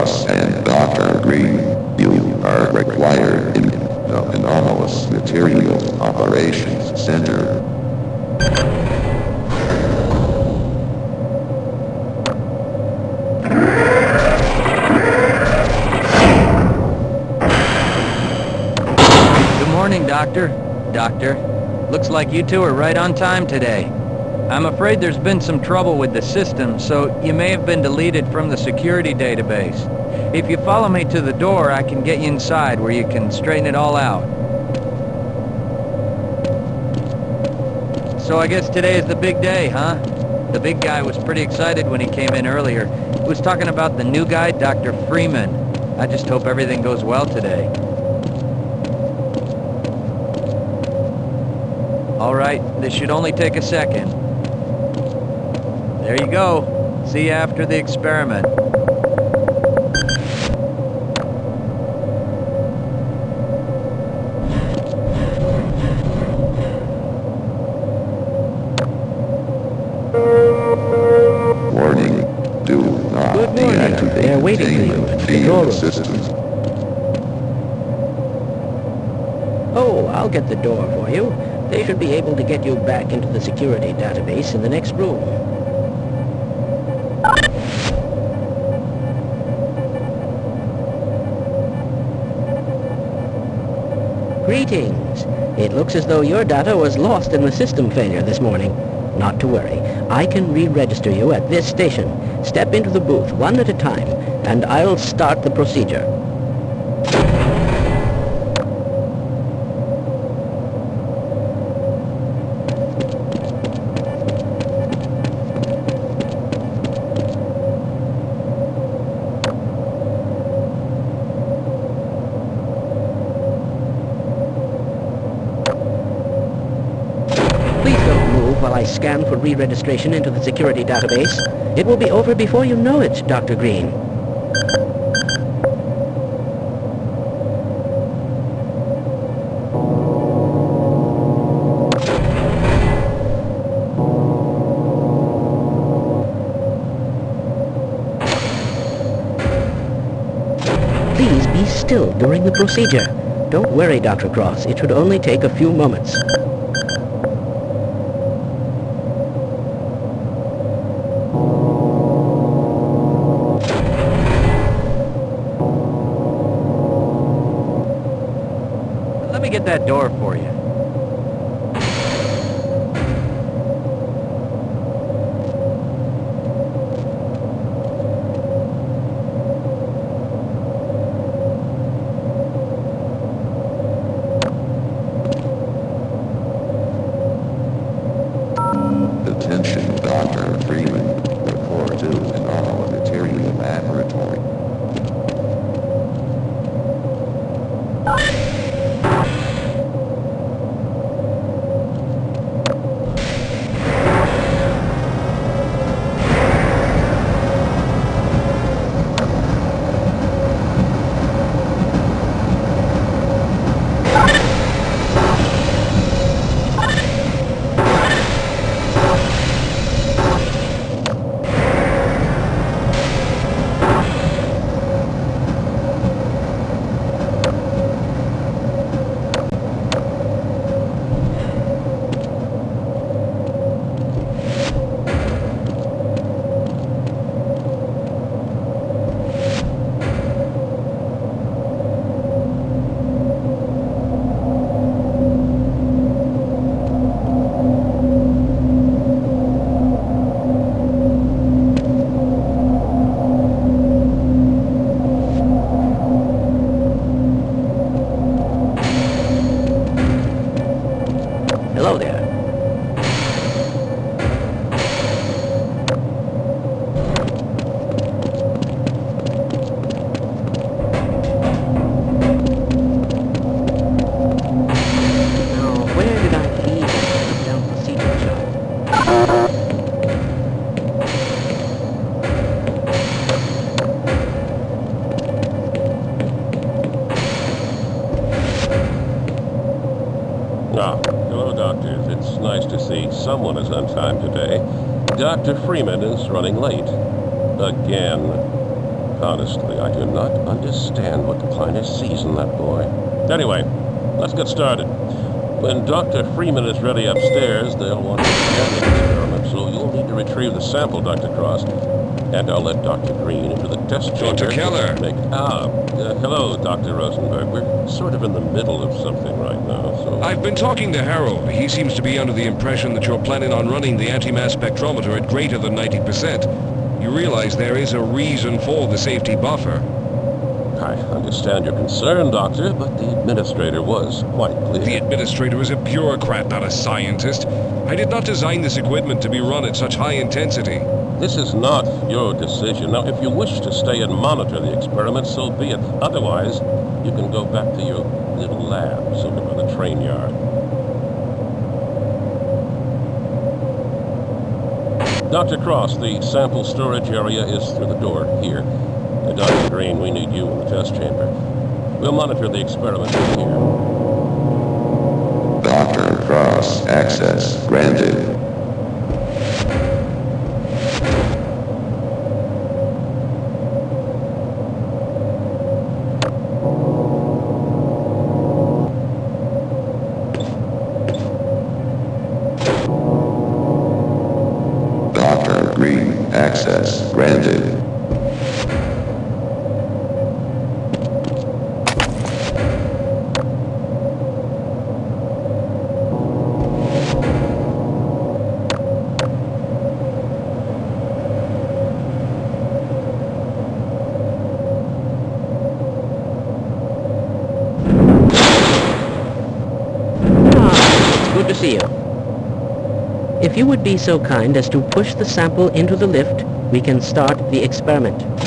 Cross and Dr. Green, you are required in the Anomalous Materials Operations Center. Good morning, Doctor. Doctor, looks like you two are right on time today. I'm afraid there's been some trouble with the system, so you may have been deleted from the security database. If you follow me to the door, I can get you inside where you can straighten it all out. So I guess today is the big day, huh? The big guy was pretty excited when he came in earlier. He was talking about the new guy, Dr. Freeman. I just hope everything goes well today. All right, this should only take a second. There you go. See you after the experiment. Warning, do not Good morning. They're waiting for you at the door. systems. Oh, I'll get the door for you. They should be able to get you back into the security database in the next room. Greetings. It looks as though your data was lost in the system failure this morning. Not to worry. I can re-register you at this station. Step into the booth one at a time, and I'll start the procedure. Please don't move while I scan for re-registration into the security database. It will be over before you know it, Dr. Green. Please be still during the procedure. Don't worry, Dr. Cross. It should only take a few moments. Get that door for you. Someone is on time today. Dr. Freeman is running late. Again. Honestly, I do not understand what Kleiner sees in that boy. Anyway, let's get started. When Dr. Freeman is ready upstairs, they'll want to the so you'll need to retrieve the sample, Dr. Cross. And I'll let Dr. Green into the test chamber. Dr. Keller. Make, ah, uh, hello, Dr. Rosenberg. We're sort of in the middle of something right now, so... I've been talking to Harold. He seems to be under the impression that you're planning on running the anti-mass spectrometer at greater than 90%. You realize there is a reason for the safety buffer. I understand your concern, Doctor, but the administrator was quite clear. The administrator is a bureaucrat, not a scientist. I did not design this equipment to be run at such high intensity. This is not your decision. Now, if you wish to stay and monitor the experiment, so be it. Otherwise, you can go back to your little lab over by the train yard. Dr. Cross, the sample storage area is through the door here. Dr. Green, we need you in the test chamber. We'll monitor the experiment from here. Dr. Cross, access granted. Dr. Green, access granted. Good to see you. If you would be so kind as to push the sample into the lift, we can start the experiment.